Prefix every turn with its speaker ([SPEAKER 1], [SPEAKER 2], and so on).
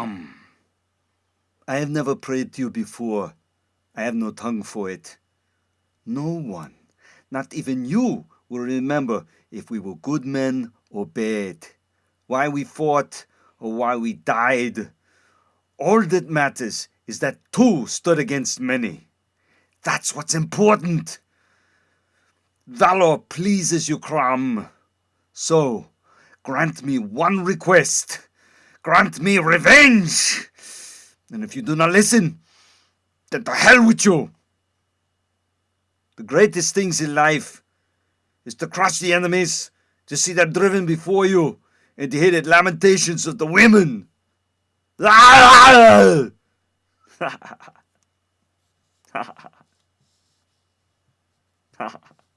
[SPEAKER 1] Crom. I have never prayed to you before. I have no tongue for it. No one, not even you, will remember if we were good men or bad, why we fought or why we died. All that matters is that two stood against many. That's what's important. Valor pleases you, Crom. So, grant me one request. Grant me revenge. And if you do not listen, then to hell with you. The greatest things in life is to crush the enemies, to see them driven before you, and to hear the lamentations of the women.